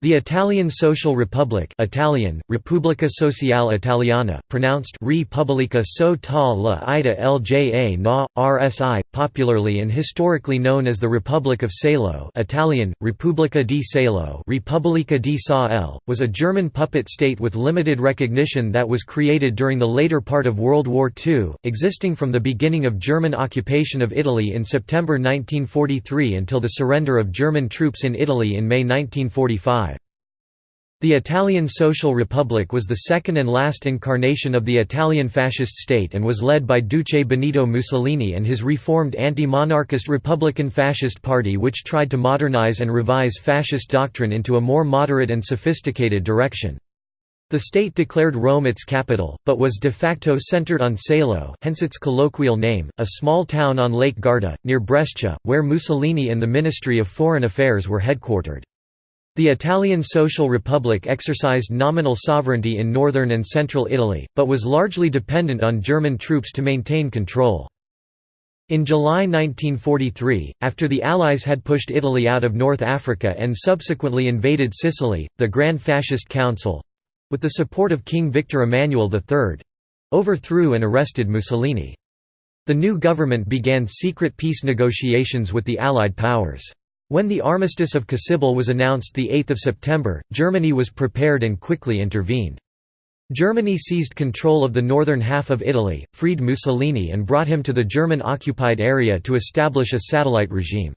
The Italian Social Republic Italian, Repubblica Sociale Italiana, pronounced Repubblica so ta la ida lja na, RSI, popularly and historically known as the Republic of Salo Italian, Repubblica di Salo Repubblica di Sa was a German puppet state with limited recognition that was created during the later part of World War II, existing from the beginning of German occupation of Italy in September 1943 until the surrender of German troops in Italy in May 1945. The Italian Social Republic was the second and last incarnation of the Italian fascist state and was led by Duce Benito Mussolini and his reformed anti-monarchist Republican Fascist Party which tried to modernize and revise fascist doctrine into a more moderate and sophisticated direction. The state declared Rome its capital, but was de facto centered on Salo hence its colloquial name, a small town on Lake Garda, near Brescia, where Mussolini and the Ministry of Foreign Affairs were headquartered. The Italian Social Republic exercised nominal sovereignty in northern and central Italy, but was largely dependent on German troops to maintain control. In July 1943, after the Allies had pushed Italy out of North Africa and subsequently invaded Sicily, the Grand Fascist Council—with the support of King Victor Emmanuel III—overthrew and arrested Mussolini. The new government began secret peace negotiations with the Allied powers. When the Armistice of Cassibile was announced 8 September, Germany was prepared and quickly intervened. Germany seized control of the northern half of Italy, freed Mussolini and brought him to the German-occupied area to establish a satellite regime.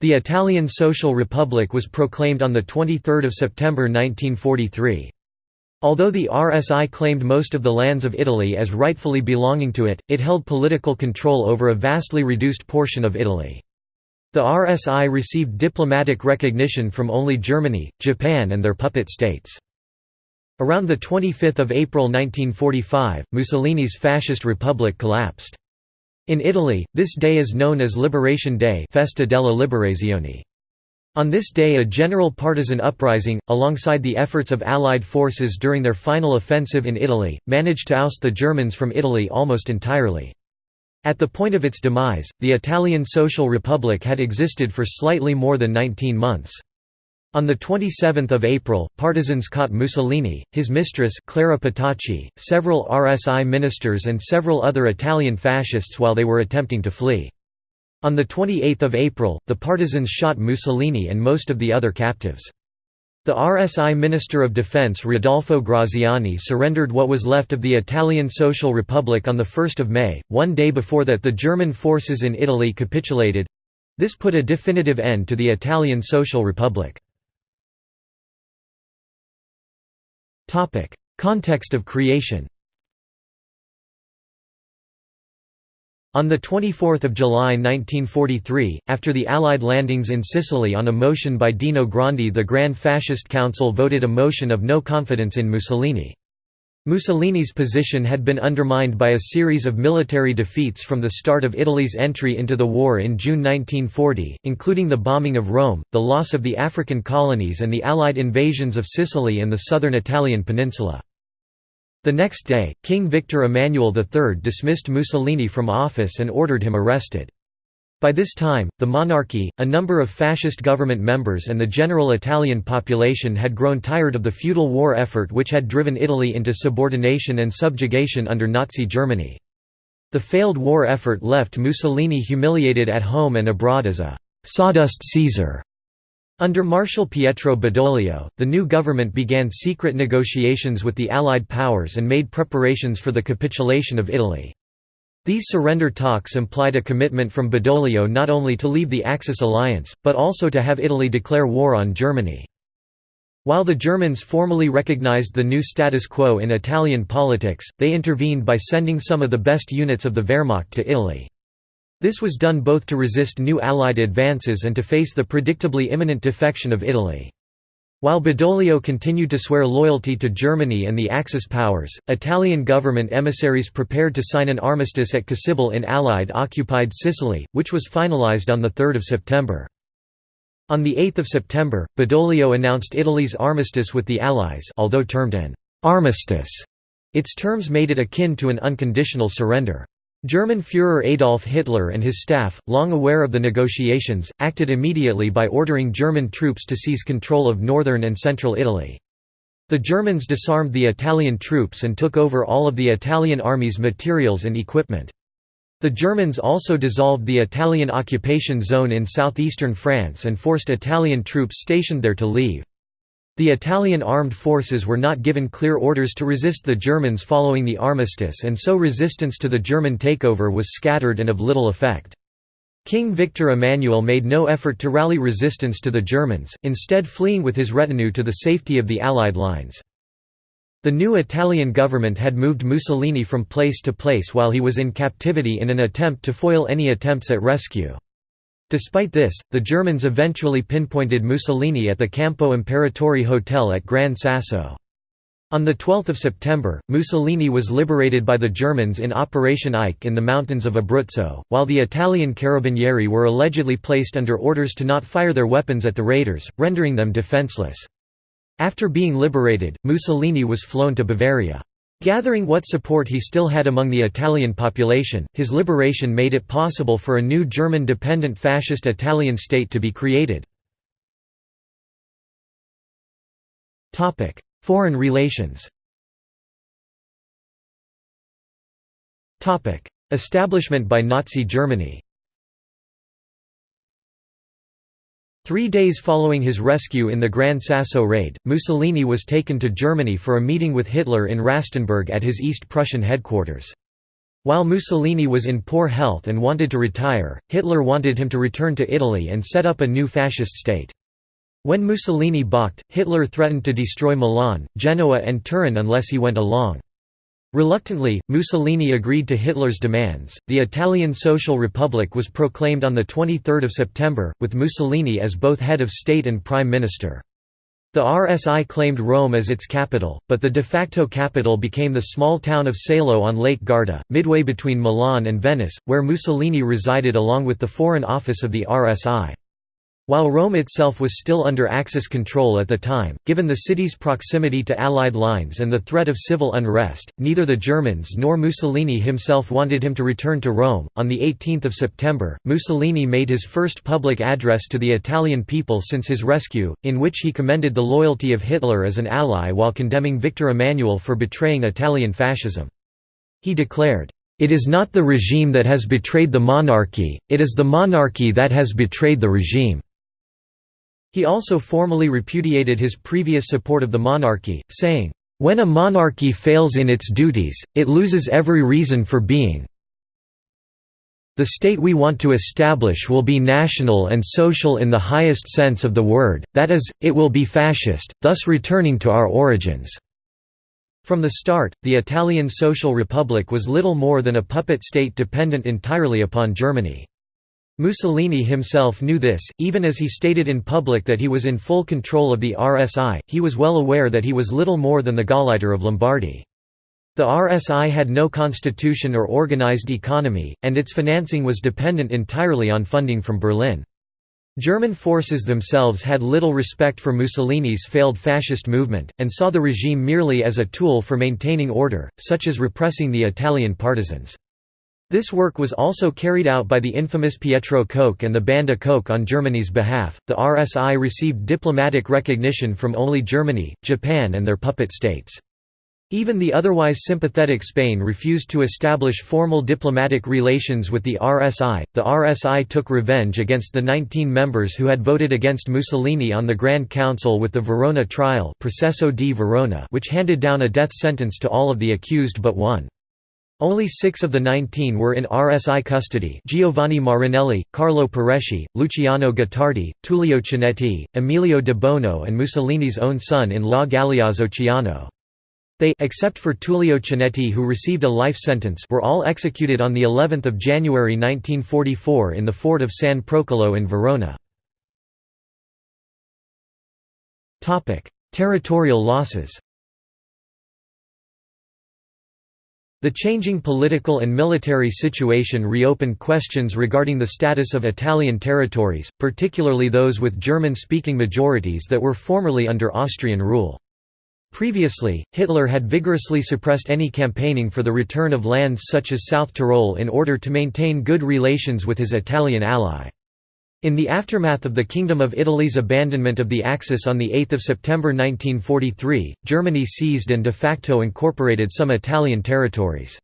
The Italian Social Republic was proclaimed on 23 September 1943. Although the RSI claimed most of the lands of Italy as rightfully belonging to it, it held political control over a vastly reduced portion of Italy. The RSI received diplomatic recognition from only Germany, Japan and their puppet states. Around 25 April 1945, Mussolini's Fascist Republic collapsed. In Italy, this day is known as Liberation Day Festa della Liberazione. On this day a general partisan uprising, alongside the efforts of Allied forces during their final offensive in Italy, managed to oust the Germans from Italy almost entirely. At the point of its demise, the Italian Social Republic had existed for slightly more than 19 months. On 27 April, partisans caught Mussolini, his mistress Clara Petacci, several RSI ministers and several other Italian fascists while they were attempting to flee. On 28 April, the partisans shot Mussolini and most of the other captives. The RSI Minister of Defense Rodolfo Graziani surrendered what was left of the Italian Social Republic on 1 May, one day before that the German forces in Italy capitulated. This put a definitive end to the Italian Social Republic. Context of creation On 24 July 1943, after the Allied landings in Sicily on a motion by Dino Grandi the Grand Fascist Council voted a motion of no confidence in Mussolini. Mussolini's position had been undermined by a series of military defeats from the start of Italy's entry into the war in June 1940, including the bombing of Rome, the loss of the African colonies and the Allied invasions of Sicily and the southern Italian peninsula. The next day, King Victor Emmanuel III dismissed Mussolini from office and ordered him arrested. By this time, the monarchy, a number of fascist government members and the general Italian population had grown tired of the feudal war effort which had driven Italy into subordination and subjugation under Nazi Germany. The failed war effort left Mussolini humiliated at home and abroad as a «sawdust Caesar» Under Marshal Pietro Badoglio, the new government began secret negotiations with the Allied powers and made preparations for the capitulation of Italy. These surrender talks implied a commitment from Badoglio not only to leave the Axis alliance, but also to have Italy declare war on Germany. While the Germans formally recognized the new status quo in Italian politics, they intervened by sending some of the best units of the Wehrmacht to Italy. This was done both to resist new Allied advances and to face the predictably imminent defection of Italy. While Badoglio continued to swear loyalty to Germany and the Axis powers, Italian government emissaries prepared to sign an armistice at Cassibile in Allied-occupied Sicily, which was finalized on 3 September. On 8 September, Badoglio announced Italy's armistice with the Allies although termed an «armistice», its terms made it akin to an unconditional surrender. German Führer Adolf Hitler and his staff, long aware of the negotiations, acted immediately by ordering German troops to seize control of northern and central Italy. The Germans disarmed the Italian troops and took over all of the Italian army's materials and equipment. The Germans also dissolved the Italian occupation zone in southeastern France and forced Italian troops stationed there to leave. The Italian armed forces were not given clear orders to resist the Germans following the armistice and so resistance to the German takeover was scattered and of little effect. King Victor Emmanuel made no effort to rally resistance to the Germans, instead fleeing with his retinue to the safety of the Allied lines. The new Italian government had moved Mussolini from place to place while he was in captivity in an attempt to foil any attempts at rescue. Despite this, the Germans eventually pinpointed Mussolini at the Campo Imperatore Hotel at Gran Sasso. On 12 September, Mussolini was liberated by the Germans in Operation Eiche in the mountains of Abruzzo, while the Italian carabinieri were allegedly placed under orders to not fire their weapons at the raiders, rendering them defenseless. After being liberated, Mussolini was flown to Bavaria. Gathering what support he still had among the Italian population, his liberation made it possible for a new German dependent fascist Italian state to be created. Foreign relations Establishment by Nazi Germany Three days following his rescue in the Gran Sasso raid, Mussolini was taken to Germany for a meeting with Hitler in Rastenburg at his East Prussian headquarters. While Mussolini was in poor health and wanted to retire, Hitler wanted him to return to Italy and set up a new fascist state. When Mussolini balked, Hitler threatened to destroy Milan, Genoa and Turin unless he went along. Reluctantly, Mussolini agreed to Hitler's demands. The Italian Social Republic was proclaimed on the 23rd of September, with Mussolini as both head of state and prime minister. The RSI claimed Rome as its capital, but the de facto capital became the small town of Salo on Lake Garda, midway between Milan and Venice, where Mussolini resided along with the Foreign Office of the RSI. While Rome itself was still under Axis control at the time, given the city's proximity to Allied lines and the threat of civil unrest, neither the Germans nor Mussolini himself wanted him to return to Rome. On the 18th of September, Mussolini made his first public address to the Italian people since his rescue, in which he commended the loyalty of Hitler as an ally while condemning Victor Emmanuel for betraying Italian fascism. He declared, "It is not the regime that has betrayed the monarchy, it is the monarchy that has betrayed the regime." He also formally repudiated his previous support of the monarchy, saying, "...when a monarchy fails in its duties, it loses every reason for being. The state we want to establish will be national and social in the highest sense of the word, that is, it will be fascist, thus returning to our origins." From the start, the Italian Social Republic was little more than a puppet state dependent entirely upon Germany. Mussolini himself knew this, even as he stated in public that he was in full control of the RSI, he was well aware that he was little more than the Gauleiter of Lombardy. The RSI had no constitution or organized economy, and its financing was dependent entirely on funding from Berlin. German forces themselves had little respect for Mussolini's failed fascist movement, and saw the regime merely as a tool for maintaining order, such as repressing the Italian partisans. This work was also carried out by the infamous Pietro Koch and the Banda Koch on Germany's behalf. The RSI received diplomatic recognition from only Germany, Japan, and their puppet states. Even the otherwise sympathetic Spain refused to establish formal diplomatic relations with the RSI. The RSI took revenge against the 19 members who had voted against Mussolini on the Grand Council with the Verona trial, Processo di Verona, which handed down a death sentence to all of the accused but one. Only six of the 19 were in RSI custody Giovanni Marinelli, Carlo Pareschi, Luciano Gottardi, Tullio Cianetti, Emilio de Bono and Mussolini's own son-in-law Galeazzo Ciano. They except for Tullio Cianetti who received a life sentence were all executed on the 11th of January 1944 in the fort of San Procolo in Verona. Territorial losses The changing political and military situation reopened questions regarding the status of Italian territories, particularly those with German-speaking majorities that were formerly under Austrian rule. Previously, Hitler had vigorously suppressed any campaigning for the return of lands such as South Tyrol in order to maintain good relations with his Italian ally. In the aftermath of the Kingdom of Italy's abandonment of the Axis on 8 September 1943, Germany seized and de facto incorporated some Italian territories.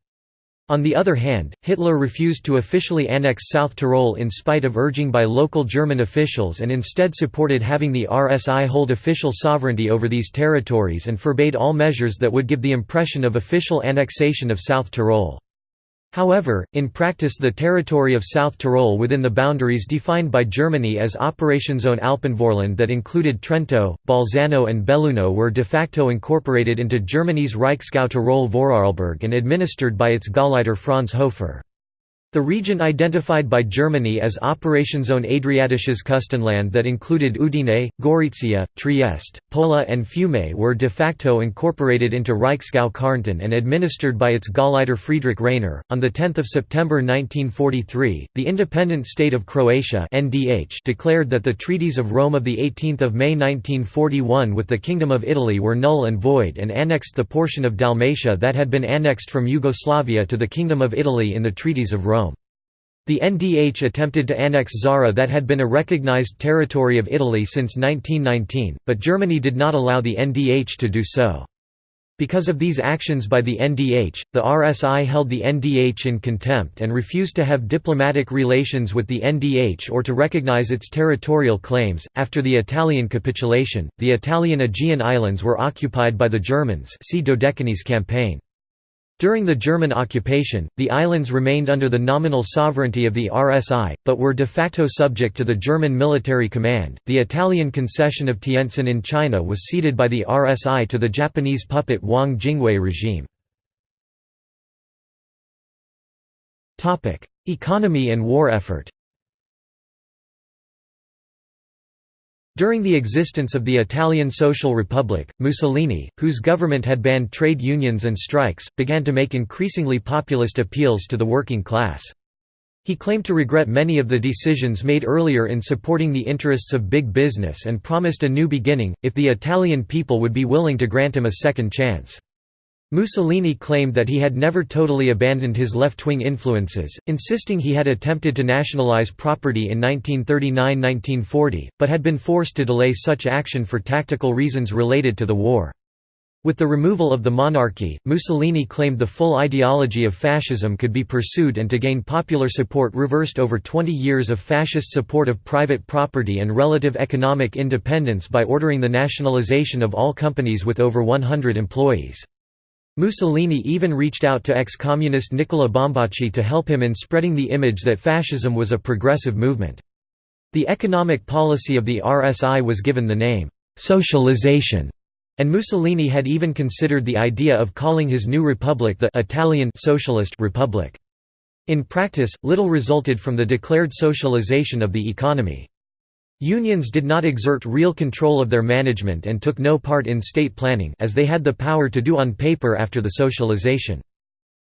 On the other hand, Hitler refused to officially annex South Tyrol in spite of urging by local German officials and instead supported having the RSI hold official sovereignty over these territories and forbade all measures that would give the impression of official annexation of South Tyrol. However, in practice the territory of South Tyrol within the boundaries defined by Germany as Operationszone Alpenvorland that included Trento, Bolzano and Belluno were de facto incorporated into Germany's Reichsgau Tirol Vorarlberg and administered by its Gauleiter Franz Hofer. The region identified by Germany as Operationszone Adriatisches Küstenland that included Udine, Gorizia, Trieste, Pola and Fiume were de facto incorporated into Reichsgau Kärnten and administered by its Gauleiter Friedrich Rainer. On 10 September 1943, the independent state of Croatia (NDH) declared that the treaties of Rome of 18 May 1941 with the Kingdom of Italy were null and void and annexed the portion of Dalmatia that had been annexed from Yugoslavia to the Kingdom of Italy in the treaties of Rome. The NDH attempted to annex Zara that had been a recognized territory of Italy since 1919, but Germany did not allow the NDH to do so. Because of these actions by the NDH, the RSI held the NDH in contempt and refused to have diplomatic relations with the NDH or to recognize its territorial claims. After the Italian capitulation, the Italian Aegean Islands were occupied by the Germans. See Dodecanese campaign. During the German occupation, the islands remained under the nominal sovereignty of the RSI, but were de facto subject to the German military command. The Italian concession of Tientsin in China was ceded by the RSI to the Japanese puppet Wang Jingwei regime. Economy and war effort. During the existence of the Italian Social Republic, Mussolini, whose government had banned trade unions and strikes, began to make increasingly populist appeals to the working class. He claimed to regret many of the decisions made earlier in supporting the interests of big business and promised a new beginning, if the Italian people would be willing to grant him a second chance. Mussolini claimed that he had never totally abandoned his left-wing influences, insisting he had attempted to nationalize property in 1939–1940, but had been forced to delay such action for tactical reasons related to the war. With the removal of the monarchy, Mussolini claimed the full ideology of fascism could be pursued and to gain popular support reversed over 20 years of fascist support of private property and relative economic independence by ordering the nationalization of all companies with over 100 employees. Mussolini even reached out to ex-communist Nicola Bombacci to help him in spreading the image that fascism was a progressive movement. The economic policy of the RSI was given the name, «socialization», and Mussolini had even considered the idea of calling his new republic the Italian Socialist Republic. In practice, little resulted from the declared socialization of the economy. Unions did not exert real control of their management and took no part in state planning as they had the power to do on paper after the socialization.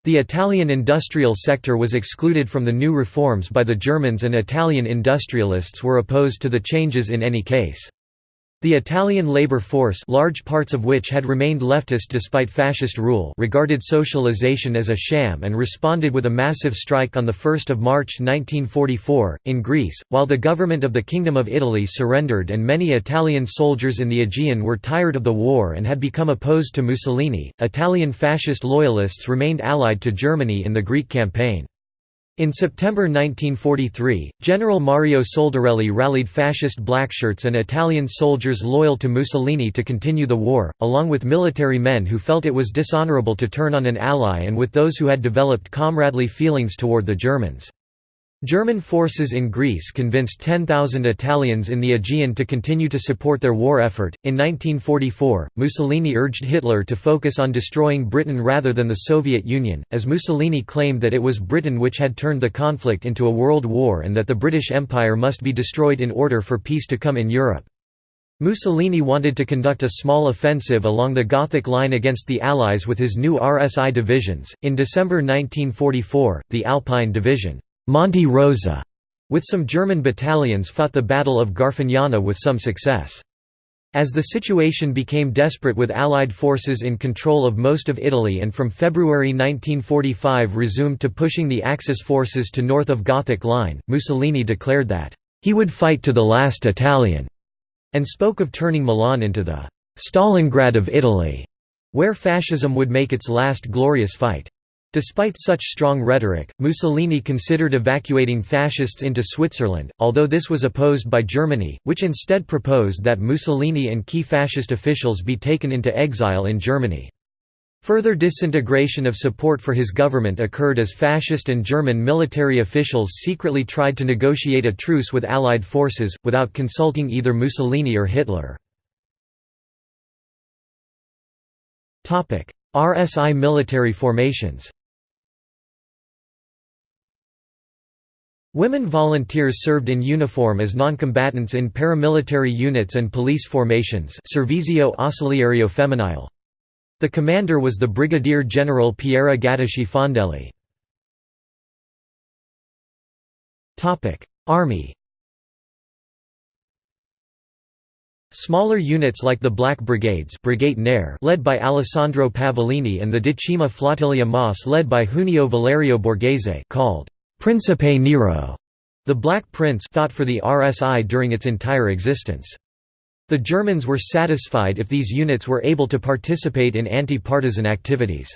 The Italian industrial sector was excluded from the new reforms by the Germans and Italian industrialists were opposed to the changes in any case. The Italian labor force large parts of which had remained leftist despite fascist rule regarded socialization as a sham and responded with a massive strike on 1 March 1944. In Greece, while the government of the Kingdom of Italy surrendered and many Italian soldiers in the Aegean were tired of the war and had become opposed to Mussolini, Italian fascist loyalists remained allied to Germany in the Greek campaign. In September 1943, General Mario Soldarelli rallied fascist blackshirts and Italian soldiers loyal to Mussolini to continue the war, along with military men who felt it was dishonorable to turn on an ally and with those who had developed comradely feelings toward the Germans. German forces in Greece convinced 10,000 Italians in the Aegean to continue to support their war effort. In 1944, Mussolini urged Hitler to focus on destroying Britain rather than the Soviet Union, as Mussolini claimed that it was Britain which had turned the conflict into a world war and that the British Empire must be destroyed in order for peace to come in Europe. Mussolini wanted to conduct a small offensive along the Gothic line against the Allies with his new RSI divisions. In December 1944, the Alpine Division Monte Rosa, with some German battalions fought the Battle of Garfagnana with some success. As the situation became desperate with Allied forces in control of most of Italy and from February 1945 resumed to pushing the Axis forces to north of Gothic Line, Mussolini declared that, "...he would fight to the last Italian", and spoke of turning Milan into the "...Stalingrad of Italy", where fascism would make its last glorious fight. Despite such strong rhetoric, Mussolini considered evacuating fascists into Switzerland, although this was opposed by Germany, which instead proposed that Mussolini and key fascist officials be taken into exile in Germany. Further disintegration of support for his government occurred as fascist and German military officials secretly tried to negotiate a truce with Allied forces, without consulting either Mussolini or Hitler. RSI military formations Women volunteers served in uniform as noncombatants in paramilitary units and police formations Servizio Ausiliario Femminile. The commander was the Brigadier General Piera Gatteschi Fondelli. Army Smaller units like the Black Brigades Brigate Nere led by Alessandro Pavolini and the Decima Flottiglia Mas led by Junio Valerio Borghese called Principe Nero, the Black Prince fought for the RSI during its entire existence. The Germans were satisfied if these units were able to participate in anti-partisan activities.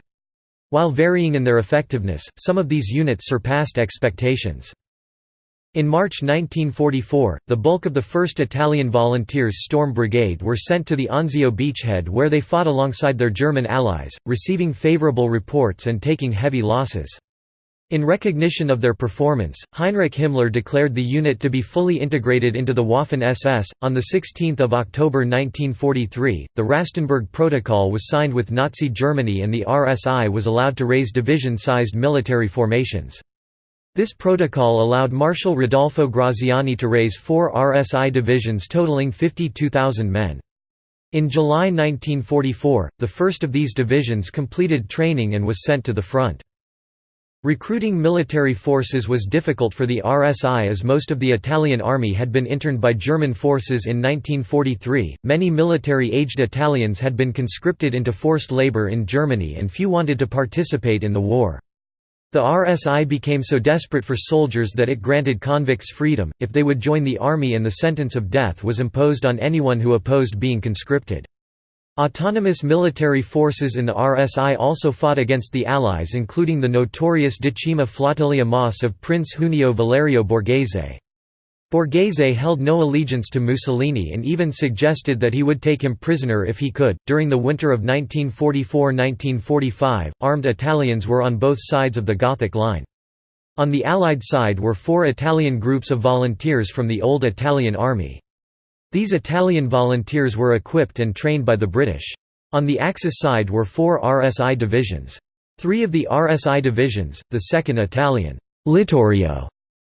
While varying in their effectiveness, some of these units surpassed expectations. In March 1944, the bulk of the 1st Italian Volunteers Storm Brigade were sent to the Anzio beachhead where they fought alongside their German allies, receiving favorable reports and taking heavy losses. In recognition of their performance, Heinrich Himmler declared the unit to be fully integrated into the Waffen SS. On 16 October 1943, the Rastenburg Protocol was signed with Nazi Germany and the RSI was allowed to raise division-sized military formations. This protocol allowed Marshal Rodolfo Graziani to raise four RSI divisions totaling 52,000 men. In July 1944, the first of these divisions completed training and was sent to the front. Recruiting military forces was difficult for the RSI as most of the Italian army had been interned by German forces in 1943. Many military aged Italians had been conscripted into forced labor in Germany and few wanted to participate in the war. The RSI became so desperate for soldiers that it granted convicts freedom, if they would join the army and the sentence of death was imposed on anyone who opposed being conscripted. Autonomous military forces in the RSI also fought against the Allies including the notorious Decima Flottiglia Mas of Prince Junio Valerio Borghese. Borghese held no allegiance to Mussolini and even suggested that he would take him prisoner if he could. During the winter of 1944–1945, armed Italians were on both sides of the Gothic Line. On the Allied side were four Italian groups of volunteers from the old Italian army. These Italian volunteers were equipped and trained by the British. On the Axis side were four RSI divisions. Three of the RSI divisions, the 2nd Italian Littorio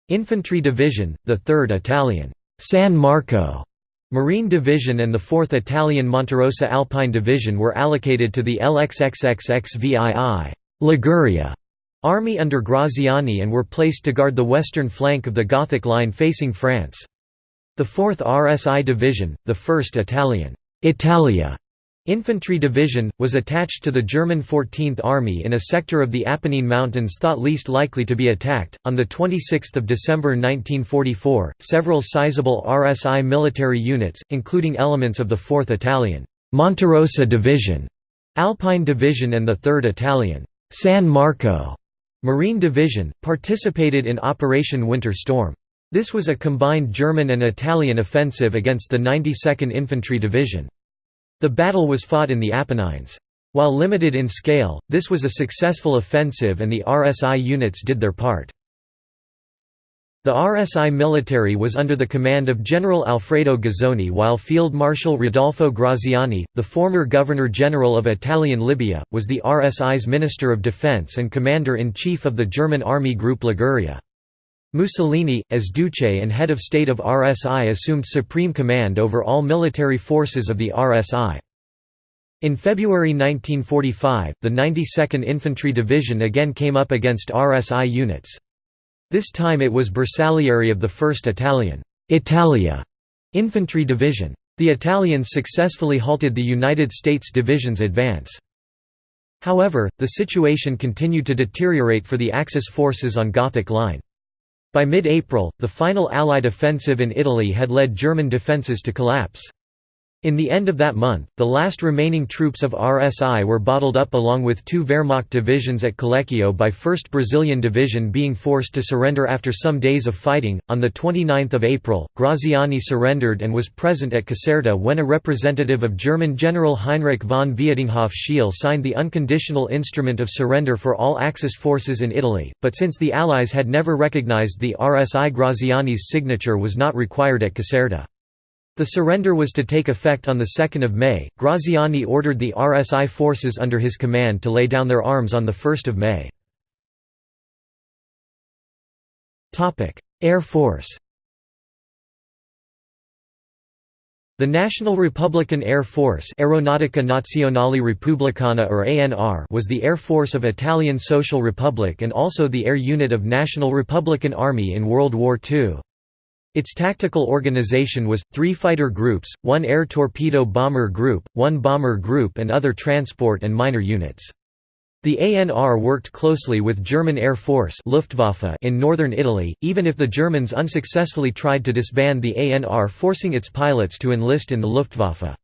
Infantry Division, the 3rd Italian San Marco Marine Division and the 4th Italian Monterosa Alpine Division were allocated to the LXXXXVII Liguria Army under Graziani and were placed to guard the western flank of the Gothic Line facing France. The 4th RSI Division, the 1st Italian Italia Infantry Division, was attached to the German 14th Army in a sector of the Apennine Mountains thought least likely to be attacked. On 26 December 1944, several sizable RSI military units, including elements of the 4th Italian Monterosa Division, Alpine Division, and the 3rd Italian San Marco Marine Division, participated in Operation Winter Storm. This was a combined German and Italian offensive against the 92nd Infantry Division. The battle was fought in the Apennines. While limited in scale, this was a successful offensive and the RSI units did their part. The RSI military was under the command of General Alfredo Guzzoni while Field Marshal Rodolfo Graziani, the former Governor-General of Italian Libya, was the RSI's Minister of Defense and Commander-in-Chief of the German Army Group Liguria. Mussolini, as Duce and head of state of RSI assumed supreme command over all military forces of the RSI. In February 1945, the 92nd Infantry Division again came up against RSI units. This time it was Bersaglieri of the 1st Italian Italia Infantry Division. The Italians successfully halted the United States division's advance. However, the situation continued to deteriorate for the Axis forces on Gothic Line. By mid-April, the final Allied offensive in Italy had led German defences to collapse. In the end of that month, the last remaining troops of RSI were bottled up along with two Wehrmacht divisions at Collecchio by 1st Brazilian Division being forced to surrender after some days of fighting. On the 29th of April, Graziani surrendered and was present at Caserta when a representative of German General Heinrich von Vietinghoff Scheel signed the unconditional instrument of surrender for all Axis forces in Italy, but since the Allies had never recognized the RSI Graziani's signature was not required at Caserta. The surrender was to take effect on 2 May. Graziani ordered the RSI forces under his command to lay down their arms on 1 May. Air Force The National Republican Air Force Aeronautica Nazionale Repubblicana or ANR was the air force of Italian Social Republic and also the air unit of National Republican Army in World War II. Its tactical organization was, three fighter groups, one air torpedo bomber group, one bomber group and other transport and minor units. The ANR worked closely with German Air Force Luftwaffe in northern Italy, even if the Germans unsuccessfully tried to disband the ANR forcing its pilots to enlist in the Luftwaffe.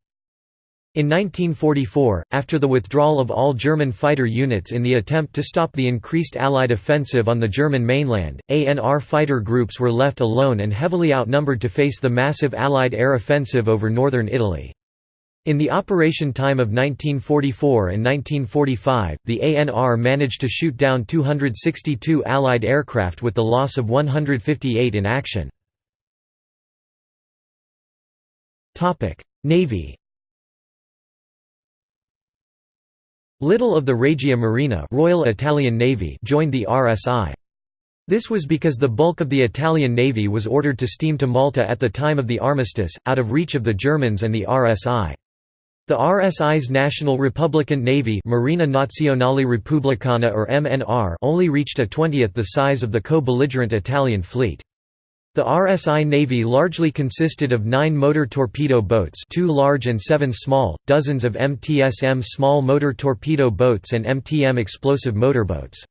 In 1944, after the withdrawal of all German fighter units in the attempt to stop the increased Allied offensive on the German mainland, ANR fighter groups were left alone and heavily outnumbered to face the massive Allied air offensive over northern Italy. In the operation time of 1944 and 1945, the ANR managed to shoot down 262 Allied aircraft with the loss of 158 in action. Navy Little of the Regia Marina Royal Italian Navy joined the RSI. This was because the bulk of the Italian Navy was ordered to steam to Malta at the time of the armistice, out of reach of the Germans and the RSI. The RSI's National Republican Navy Marina Nazionale Repubblicana or MNR only reached a twentieth the size of the co-belligerent Italian fleet. The RSI Navy largely consisted of nine motor torpedo boats two large and seven small, dozens of MTSM small motor torpedo boats and MTM explosive motorboats.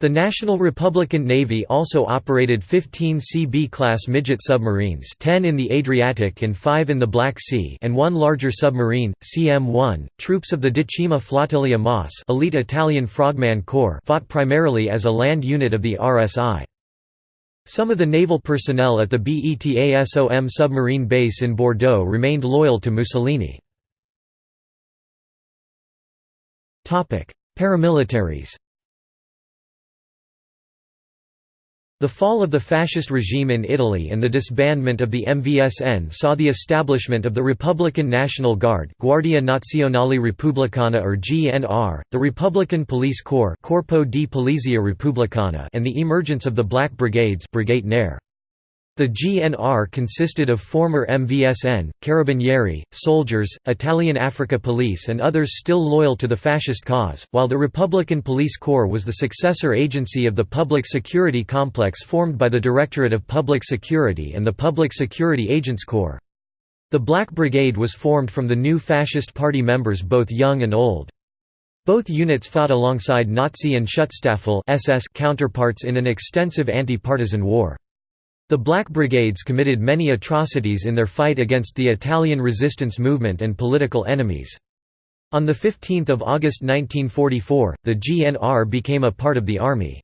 The National Republican Navy also operated 15 CB-class midget submarines 10 in the Adriatic and 5 in the Black Sea and one larger submarine, CM-1. Troops of the Decima Flottiglia MAS elite Italian Frogman Corps fought primarily as a land unit of the RSI. Some of the naval personnel at the BETASOM submarine base in Bordeaux remained loyal to Mussolini. Paramilitaries The fall of the fascist regime in Italy and the disbandment of the MVSN saw the establishment of the Republican National Guard Guardia Nazionale Repubblicana or GNR, the Republican Police Corps Corpo di Polizia Repubblicana and the emergence of the Black Brigades Brigate Nere. The GNR consisted of former MVSN, Carabinieri, soldiers, Italian Africa Police and others still loyal to the fascist cause, while the Republican Police Corps was the successor agency of the public security complex formed by the Directorate of Public Security and the Public Security Agents Corps. The Black Brigade was formed from the new fascist party members both young and old. Both units fought alongside Nazi and Schutzstaffel SS counterparts in an extensive anti-partisan war. The Black Brigades committed many atrocities in their fight against the Italian resistance movement and political enemies. On 15 August 1944, the GNR became a part of the army.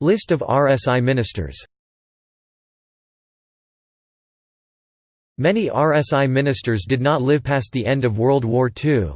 List of RSI ministers Many RSI ministers did not live past the end of World War II.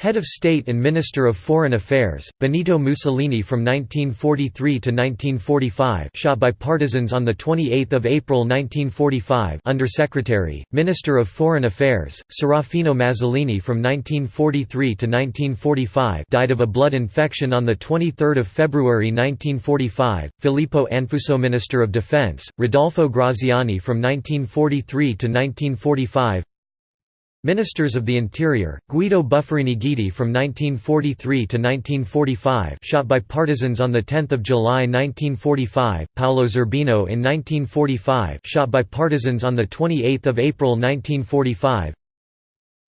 Head of State and Minister of Foreign Affairs, Benito Mussolini from 1943 to 1945 shot by partisans on 28 April 1945 Undersecretary, Minister of Foreign Affairs, Serafino Mazzolini from 1943 to 1945 died of a blood infection on 23 February 1945, Filippo Anfuso Minister of Defense, Rodolfo Graziani from 1943 to 1945 Ministers of the Interior, Guido Buffarini Guidi from 1943 to 1945 shot by partisans on 10 July 1945, Paolo Zerbino in 1945 shot by partisans on 28 April 1945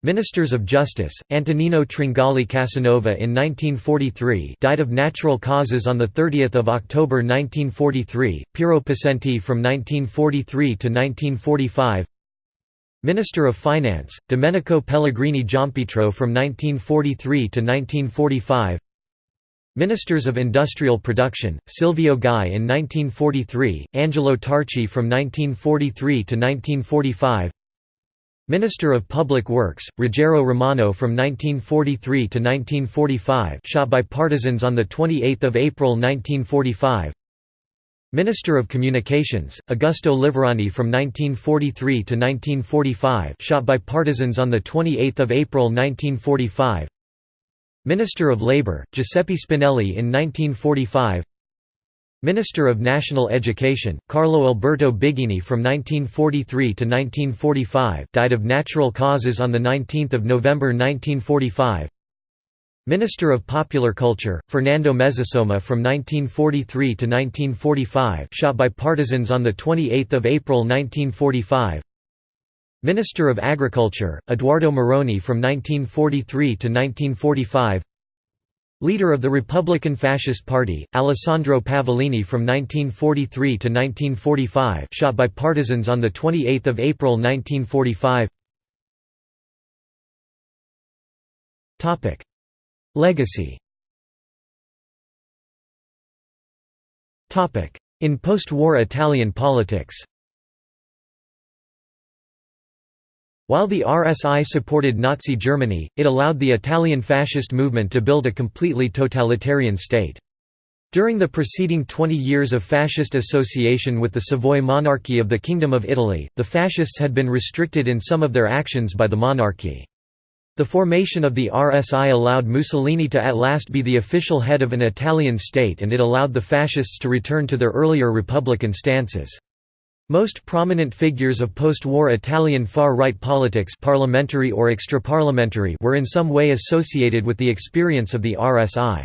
Ministers of Justice, Antonino Tringali Casanova in 1943 died of natural causes on 30 October 1943, Piero Pacenti from 1943 to 1945 Minister of Finance, Domenico Pellegrini Giampietro from 1943 to 1945 Ministers of Industrial Production, Silvio Gai in 1943, Angelo Tarchi from 1943 to 1945 Minister of Public Works, Ruggero Romano from 1943 to 1945 shot by partisans on 28 April 1945 Minister of Communications, Augusto Liverani from 1943 to 1945 shot by partisans on 28 April 1945 Minister of Labour, Giuseppe Spinelli in 1945 Minister of National Education, Carlo Alberto Biggini from 1943 to 1945 died of natural causes on 19 November 1945 Minister of Popular Culture, Fernando Mezzasoma from 1943 to 1945 shot by partisans on 28 April 1945 Minister of Agriculture, Eduardo Moroni from 1943 to 1945 Leader of the Republican Fascist Party, Alessandro Pavolini from 1943 to 1945 shot by partisans on 28 April 1945 Legacy In post-war Italian politics While the RSI supported Nazi Germany, it allowed the Italian fascist movement to build a completely totalitarian state. During the preceding 20 years of fascist association with the Savoy monarchy of the Kingdom of Italy, the fascists had been restricted in some of their actions by the monarchy. The formation of the RSI allowed Mussolini to at last be the official head of an Italian state and it allowed the fascists to return to their earlier republican stances. Most prominent figures of post-war Italian far-right politics parliamentary or extraparliamentary were in some way associated with the experience of the RSI.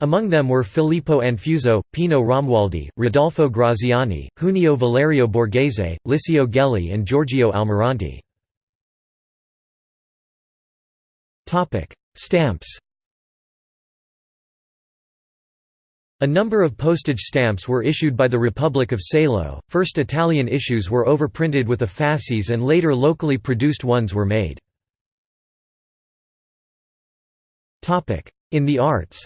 Among them were Filippo Anfuso, Pino Romualdi, Rodolfo Graziani, Junio Valerio Borghese, Licio Gelli and Giorgio Almirante. Topic: Stamps. A number of postage stamps were issued by the Republic of Salo. First Italian issues were overprinted with a fasces and later locally produced ones were made. Topic: In the arts.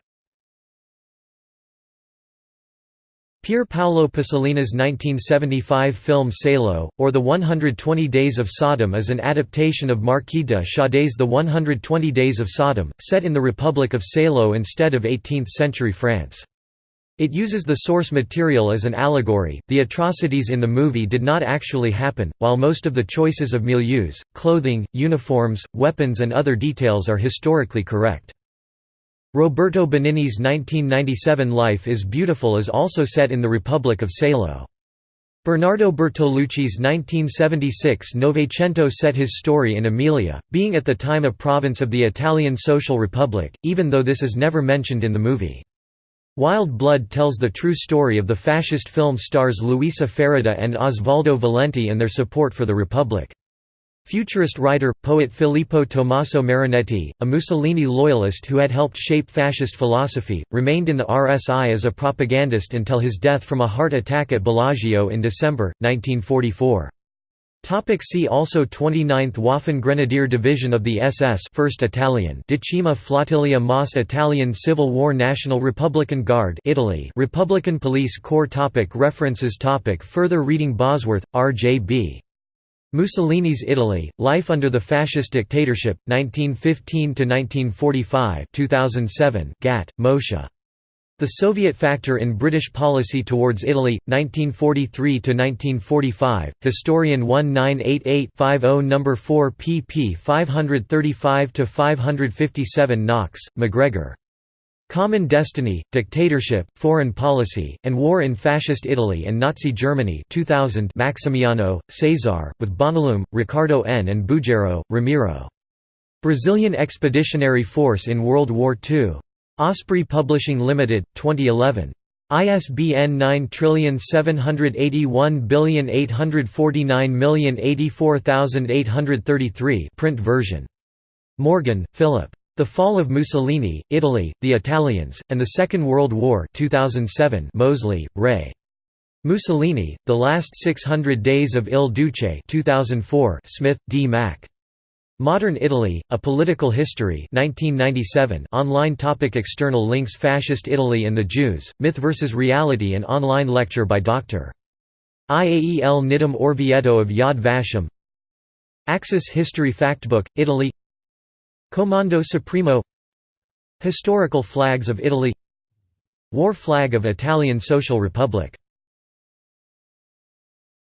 Pier Paolo Pasolini's 1975 film Salo, or The 120 Days of Sodom is an adaptation of Marquis de Sade's The 120 Days of Sodom, set in the Republic of Salo instead of 18th-century France. It uses the source material as an allegory. The atrocities in the movie did not actually happen, while most of the choices of milieus, clothing, uniforms, weapons, and other details are historically correct. Roberto Benigni's 1997 Life is Beautiful is also set in the Republic of Salo. Bernardo Bertolucci's 1976 Novecento set his story in Emilia, being at the time a province of the Italian Social Republic, even though this is never mentioned in the movie. Wild Blood tells the true story of the fascist film stars Luisa Ferida and Osvaldo Valenti and their support for the Republic. Futurist writer, poet Filippo Tommaso Marinetti, a Mussolini loyalist who had helped shape fascist philosophy, remained in the RSI as a propagandist until his death from a heart attack at Bellagio in December, 1944. Topic see also 29th Waffen Grenadier Division of the SS 1st Italian Decima Flottiglia MAS Italian Civil War National Republican Guard Italy Republican Police Corps topic References topic Further reading Bosworth, R. J. B. Mussolini's Italy, Life under the Fascist Dictatorship, 1915–1945 2007 Gatt, Moshe. The Soviet Factor in British Policy Towards Italy, 1943–1945, Historian 1988-50 No. 4 pp 535–557 Knox, MacGregor. Common Destiny, Dictatorship, Foreign Policy, and War in Fascist Italy and Nazi Germany 2000 Maximiano, Cesar, with Bonalum, Ricardo N. and Bugero, Ramiro. Brazilian Expeditionary Force in World War II. Osprey Publishing Limited, 2011. ISBN 9781849083833 print version. Morgan, Philip. The Fall of Mussolini, Italy, the Italians, and the Second World War 2007 Mosley, Ray. Mussolini, The Last 600 Days of Il Duce 2004 Smith, D. Mac. Modern Italy, A Political History 1997 online topic External links Fascist Italy and the Jews, Myth vs. Reality An online lecture by Dr. Iael Nidham Orvieto of Yad Vashem Axis History Factbook, Italy Comando Supremo Historical flags of Italy War flag of Italian Social Republic